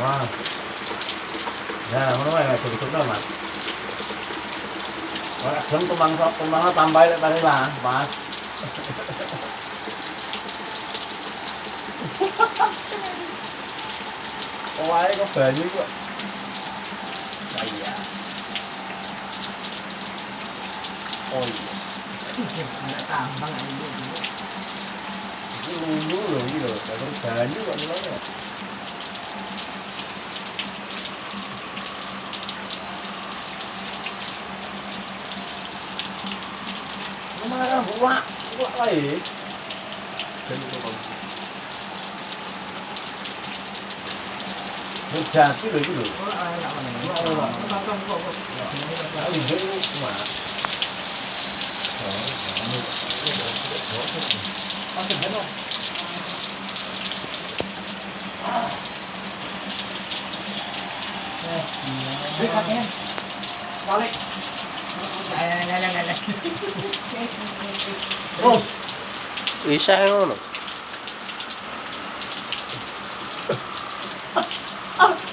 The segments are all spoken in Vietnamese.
Wow. Ya, mana mai tu tu dah mat. Wah, kau tu bang kau bang tambah lagi tadi lah, bang. Có ai có phê dữ quá. Đây à. Ôi. Nó tạm bằng anh. Nó lượng như được, nó phê dữ quá nó nói rồi. lạ lạ ấy một trà chứ đấy cũng được. Đã bình tĩnh mà con tìm thấy không? Đi thật nha. Vào đi. Này này này này. Oh. Ý sang không?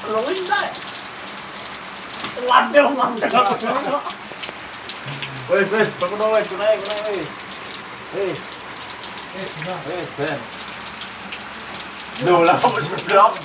로인다. 완전 완전. 왜, 왜, 저거 나와, 저거 나와, 저거 나와. 에이. 에이, 에이, 왜? 놀라워, 놀라워.